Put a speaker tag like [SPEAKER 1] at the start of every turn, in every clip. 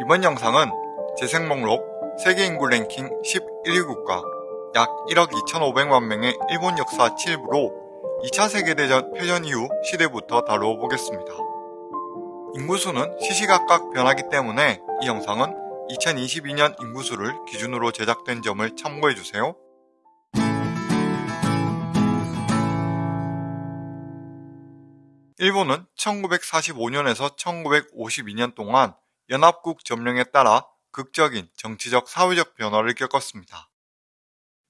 [SPEAKER 1] 이번 영상은 재생 목록 세계 인구 랭킹 11위 국가 약 1억 2,500만 명의 일본 역사 7부로 2차 세계대전 패전 이후 시대부터 다루어 보겠습니다. 인구수는 시시각각 변하기 때문에 이 영상은 2022년 인구수를 기준으로 제작된 점을 참고해주세요. 일본은 1945년에서 1952년 동안 연합국 점령에 따라 극적인 정치적 사회적 변화를 겪었습니다.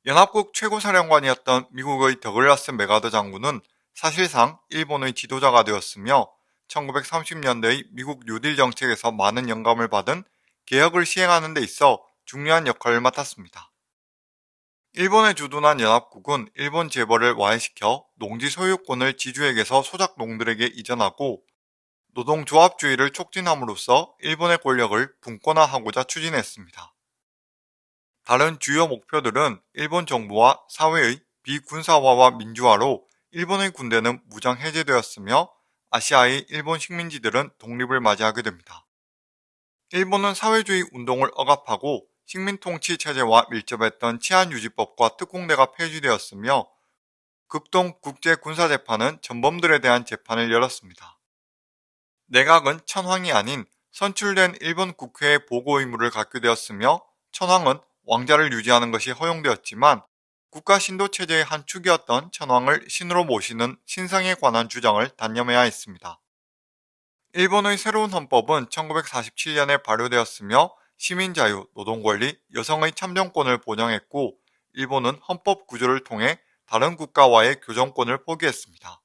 [SPEAKER 1] 연합국 최고사령관이었던 미국의 더글라스 메가더 장군은 사실상 일본의 지도자가 되었으며 1930년대의 미국 뉴딜 정책에서 많은 영감을 받은 개혁을 시행하는 데 있어 중요한 역할을 맡았습니다. 일본에 주둔한 연합국은 일본 재벌을 와해시켜 농지 소유권을 지주에게서 소작 농들에게 이전하고 노동조합주의를 촉진함으로써 일본의 권력을 분권화하고자 추진했습니다. 다른 주요 목표들은 일본 정부와 사회의 비군사화와 민주화로 일본의 군대는 무장 해제되었으며 아시아의 일본 식민지들은 독립을 맞이하게 됩니다. 일본은 사회주의 운동을 억압하고 식민통치 체제와 밀접했던 치안유지법과 특공대가 폐지되었으며 극동 국제군사재판은 전범들에 대한 재판을 열었습니다. 내각은 천황이 아닌 선출된 일본 국회의 보고 의무를 갖게 되었으며 천황은 왕자를 유지하는 것이 허용되었지만 국가 신도 체제의 한 축이었던 천황을 신으로 모시는 신상에 관한 주장을 단념해야 했습니다. 일본의 새로운 헌법은 1947년에 발효되었으며 시민 자유, 노동 권리, 여성의 참정권을 보장했고 일본은 헌법 구조를 통해 다른 국가와의 교정권을 포기했습니다.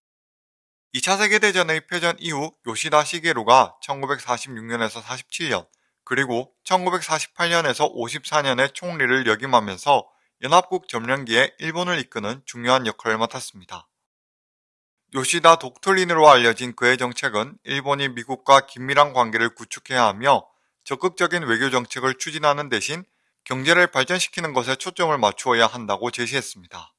[SPEAKER 1] 2차 세계대전의 패전 이후 요시다 시게루가 1946년에서 47년 그리고 1948년에서 54년의 총리를 역임하면서 연합국 점령기에 일본을 이끄는 중요한 역할을 맡았습니다. 요시다 독트린으로 알려진 그의 정책은 일본이 미국과 긴밀한 관계를 구축해야 하며 적극적인 외교 정책을 추진하는 대신 경제를 발전시키는 것에 초점을 맞추어야 한다고 제시했습니다.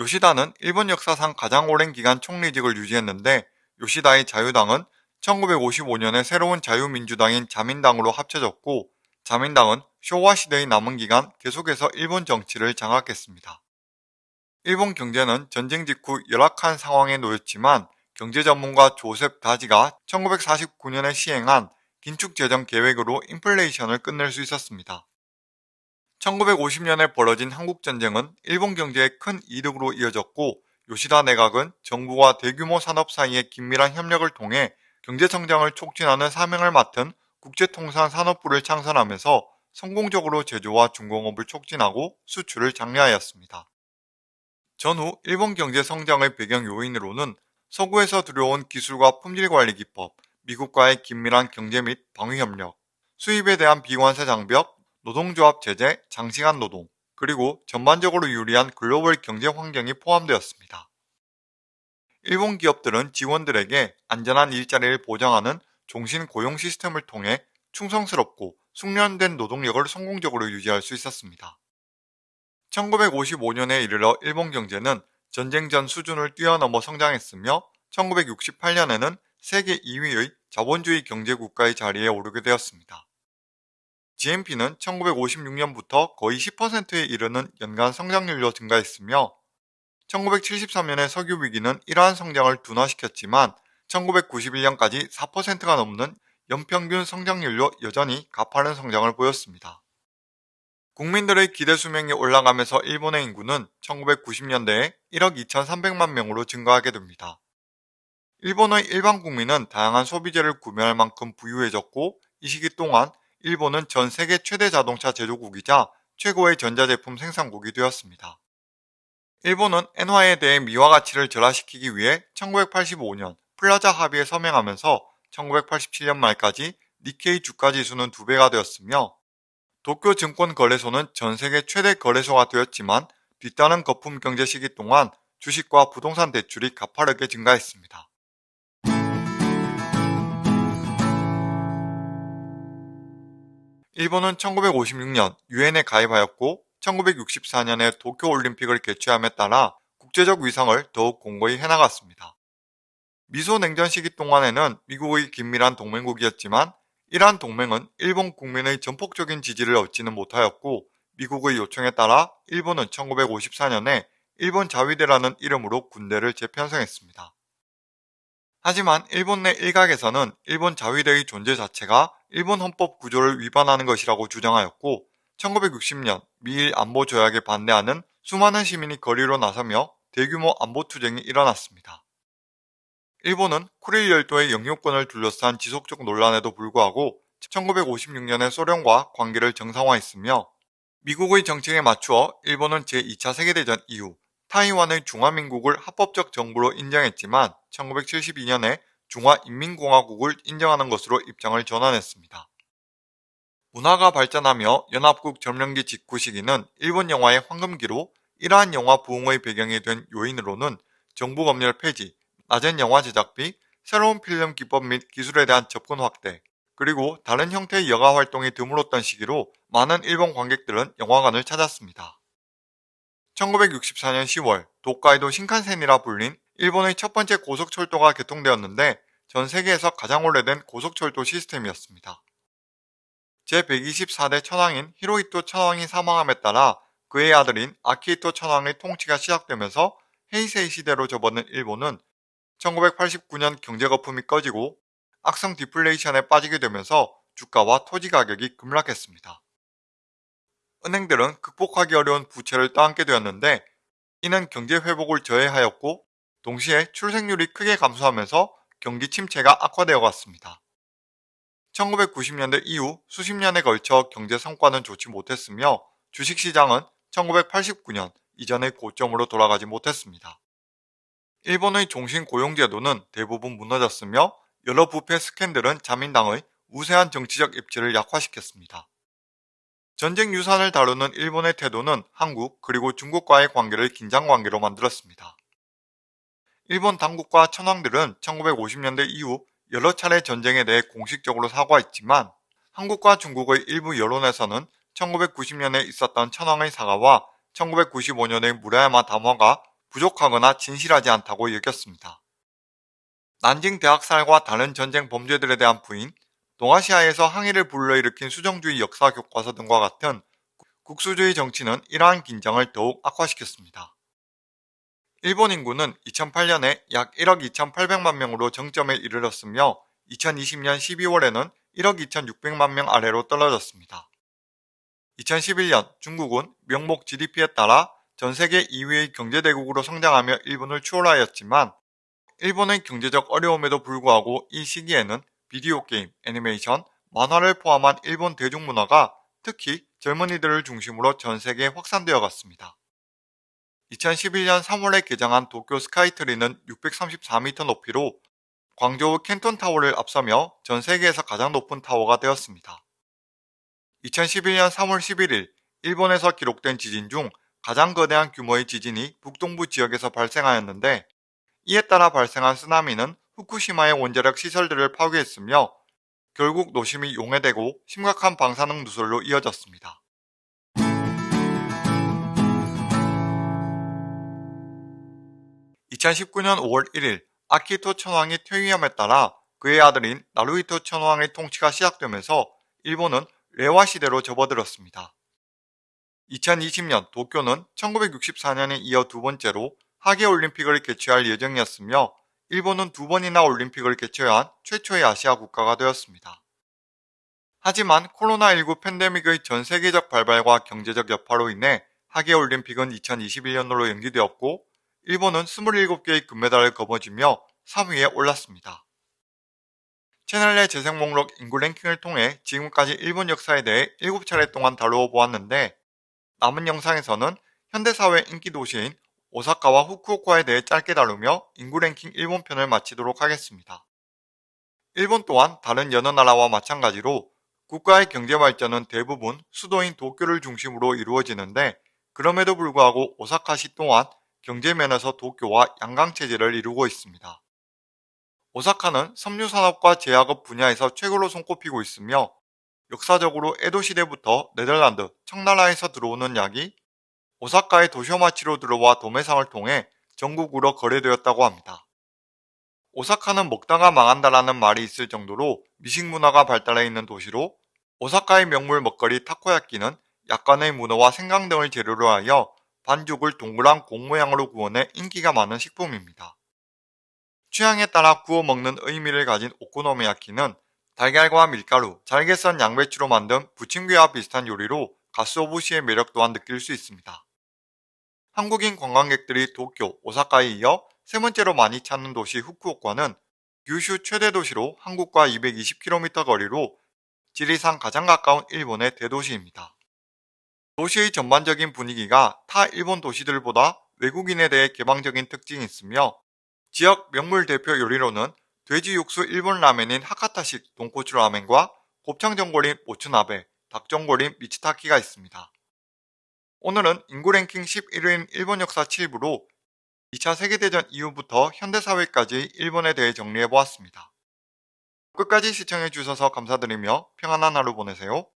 [SPEAKER 1] 요시다는 일본 역사상 가장 오랜 기간 총리직을 유지했는데 요시다의 자유당은 1955년에 새로운 자유민주당인 자민당으로 합쳐졌고 자민당은 쇼와 시대의 남은 기간 계속해서 일본 정치를 장악했습니다. 일본 경제는 전쟁 직후 열악한 상황에 놓였지만 경제 전문가 조셉 다지가 1949년에 시행한 긴축재정 계획으로 인플레이션을 끝낼 수 있었습니다. 1950년에 벌어진 한국전쟁은 일본 경제에 큰 이득으로 이어졌고 요시다 내각은 정부와 대규모 산업 사이의 긴밀한 협력을 통해 경제성장을 촉진하는 사명을 맡은 국제통상 산업부를 창설하면서 성공적으로 제조와 중공업을 촉진하고 수출을 장려하였습니다. 전후 일본 경제 성장의 배경 요인으로는 서구에서 들여온 기술과 품질관리 기법, 미국과의 긴밀한 경제 및 방위협력, 수입에 대한 비관세 장벽, 노동조합 제재, 장시간 노동, 그리고 전반적으로 유리한 글로벌 경제 환경이 포함되었습니다. 일본 기업들은 직원들에게 안전한 일자리를 보장하는 종신 고용 시스템을 통해 충성스럽고 숙련된 노동력을 성공적으로 유지할 수 있었습니다. 1955년에 이르러 일본 경제는 전쟁 전 수준을 뛰어넘어 성장했으며 1968년에는 세계 2위의 자본주의 경제국가의 자리에 오르게 되었습니다. GNP는 1956년부터 거의 10%에 이르는 연간 성장률로 증가했으며 1973년의 석유 위기는 이러한 성장을 둔화시켰지만 1991년까지 4%가 넘는 연평균 성장률로 여전히 가파른 성장을 보였습니다. 국민들의 기대 수명이 올라가면서 일본의 인구는 1990년대에 1억 2,300만 명으로 증가하게 됩니다. 일본의 일반 국민은 다양한 소비재를 구매할 만큼 부유해졌고 이 시기 동안 일본은 전 세계 최대 자동차 제조국이자 최고의 전자제품 생산국이 되었습니다. 일본은 엔화에 대해 미화 가치를 절하시키기 위해 1985년 플라자 합의에 서명하면서 1987년 말까지 니케이 주가 지수는 두배가 되었으며 도쿄 증권거래소는 전 세계 최대 거래소가 되었지만 뒤따른 거품 경제 시기 동안 주식과 부동산 대출이 가파르게 증가했습니다. 일본은 1956년 유엔에 가입하였고 1964년에 도쿄올림픽을 개최함에 따라 국제적 위상을 더욱 공고히 해나갔습니다. 미소 냉전 시기 동안에는 미국의 긴밀한 동맹국이었지만 이러한 동맹은 일본 국민의 전폭적인 지지를 얻지는 못하였고 미국의 요청에 따라 일본은 1954년에 일본 자위대라는 이름으로 군대를 재편성했습니다. 하지만 일본 내 일각에서는 일본 자위대의 존재 자체가 일본 헌법 구조를 위반하는 것이라고 주장하였고 1960년 미일 안보 조약에 반대하는 수많은 시민이 거리로 나서며 대규모 안보 투쟁이 일어났습니다. 일본은 쿠릴 열도의 영유권을 둘러싼 지속적 논란에도 불구하고 1956년에 소련과 관계를 정상화했으며 미국의 정책에 맞추어 일본은 제2차 세계대전 이후 타이완의 중화민국을 합법적 정부로 인정했지만 1972년에 중화인민공화국을 인정하는 것으로 입장을 전환했습니다. 문화가 발전하며 연합국 점령기 직후 시기는 일본 영화의 황금기로 이러한 영화 부흥의 배경이 된 요인으로는 정부 검열 폐지, 낮은 영화 제작비, 새로운 필름 기법 및 기술에 대한 접근 확대, 그리고 다른 형태의 여가 활동이 드물었던 시기로 많은 일본 관객들은 영화관을 찾았습니다. 1964년 10월 도카이도 신칸센이라 불린 일본의 첫 번째 고속철도가 개통되었는데 전 세계에서 가장 오래된 고속철도 시스템이었습니다. 제124대 천황인 히로히토 천황이 사망함에 따라 그의 아들인 아키히토 천황의 통치가 시작되면서 헤이세이 시대로 접어든 일본은 1989년 경제 거품이 꺼지고 악성 디플레이션에 빠지게 되면서 주가와 토지 가격이 급락했습니다. 은행들은 극복하기 어려운 부채를 떠안게 되었는데 이는 경제 회복을 저해하였고 동시에 출생률이 크게 감소하면서 경기 침체가 악화되어 갔습니다. 1990년대 이후 수십 년에 걸쳐 경제 성과는 좋지 못했으며 주식시장은 1989년 이전의 고점으로 돌아가지 못했습니다. 일본의 종신 고용제도는 대부분 무너졌으며 여러 부패 스캔들은 자민당의 우세한 정치적 입지를 약화시켰습니다. 전쟁 유산을 다루는 일본의 태도는 한국 그리고 중국과의 관계를 긴장관계로 만들었습니다. 일본 당국과 천황들은 1950년대 이후 여러 차례 전쟁에 대해 공식적으로 사과했지만 한국과 중국의 일부 여론에서는 1990년에 있었던 천황의 사과와 1995년의 무라야마 담화가 부족하거나 진실하지 않다고 여겼습니다. 난징 대학살과 다른 전쟁 범죄들에 대한 부인, 동아시아에서 항의를 불러일으킨 수정주의 역사 교과서 등과 같은 국수주의 정치는 이러한 긴장을 더욱 악화시켰습니다. 일본 인구는 2008년에 약 1억 2,800만 명으로 정점에 이르렀으며 2020년 12월에는 1억 2,600만 명 아래로 떨어졌습니다. 2011년 중국은 명목 GDP에 따라 전 세계 2위의 경제대국으로 성장하며 일본을 추월하였지만 일본의 경제적 어려움에도 불구하고 이 시기에는 비디오 게임, 애니메이션, 만화를 포함한 일본 대중문화가 특히 젊은이들을 중심으로 전 세계에 확산되어 갔습니다. 2011년 3월에 개장한 도쿄 스카이트리는 634m 높이로 광저우 캔톤 타워를 앞서며 전 세계에서 가장 높은 타워가 되었습니다. 2011년 3월 11일 일본에서 기록된 지진 중 가장 거대한 규모의 지진이 북동부 지역에서 발생하였는데 이에 따라 발생한 쓰나미는 후쿠시마의 원자력 시설들을 파괴했으며 결국 노심이 용해되고 심각한 방사능 누설로 이어졌습니다. (2019년 5월 1일) 아키토 천황이 퇴위함에 따라 그의 아들인 나루히토 천황의 통치가 시작되면서 일본은 레와 시대로 접어들었습니다. 2020년 도쿄는 1964년에 이어 두 번째로 하계올림픽을 개최할 예정이었으며 일본은 두 번이나 올림픽을 개최한 최초의 아시아 국가가 되었습니다. 하지만 코로나19 팬데믹의 전 세계적 발발과 경제적 여파로 인해 하계 올림픽은 2021년으로 연기되었고 일본은 27개의 금메달을 거머쥐며 3위에 올랐습니다. 채널 내 재생 목록 인구 랭킹을 통해 지금까지 일본 역사에 대해 7차례 동안 다루어 보았는데 남은 영상에서는 현대사회 인기 도시인 오사카와 후쿠오카에 대해 짧게 다루며 인구 랭킹 일본 편을 마치도록 하겠습니다. 일본 또한 다른 여러 나라와 마찬가지로 국가의 경제 발전은 대부분 수도인 도쿄를 중심으로 이루어지는데 그럼에도 불구하고 오사카시 또한 경제면에서 도쿄와 양강체제를 이루고 있습니다. 오사카는 섬유산업과 제약업 분야에서 최고로 손꼽히고 있으며 역사적으로 에도 시대부터 네덜란드, 청나라에서 들어오는 약이 오사카의 도쇼마치로 들어와 도매상을 통해 전국으로 거래되었다고 합니다. 오사카는 먹다가 망한다라는 말이 있을 정도로 미식 문화가 발달해 있는 도시로 오사카의 명물 먹거리 타코야끼는 약간의 문어와 생강 등을 재료로 하여 반죽을 동그란 공 모양으로 구워내 인기가 많은 식품입니다. 취향에 따라 구워 먹는 의미를 가진 오코노미야끼는 달걀과 밀가루, 잘게 썬 양배추로 만든 부침개와 비슷한 요리로 가스오부시의 매력 또한 느낄 수 있습니다. 한국인 관광객들이 도쿄, 오사카에 이어 세 번째로 많이 찾는 도시 후쿠오카는 규슈 최대 도시로 한국과 220km 거리로 지리상 가장 가까운 일본의 대도시입니다. 도시의 전반적인 분위기가 타 일본 도시들보다 외국인에 대해 개방적인 특징이 있으며 지역 명물 대표 요리로는 돼지 육수 일본 라멘인 하카타식 돈코츠 라멘과 곱창 전골인 모츠나베, 닭 전골인 미치타키가 있습니다. 오늘은 인구 랭킹 11위인 일본 역사 7부로 2차 세계대전 이후부터 현대사회까지 일본에 대해 정리해보았습니다. 끝까지 시청해주셔서 감사드리며 평안한 하루 보내세요.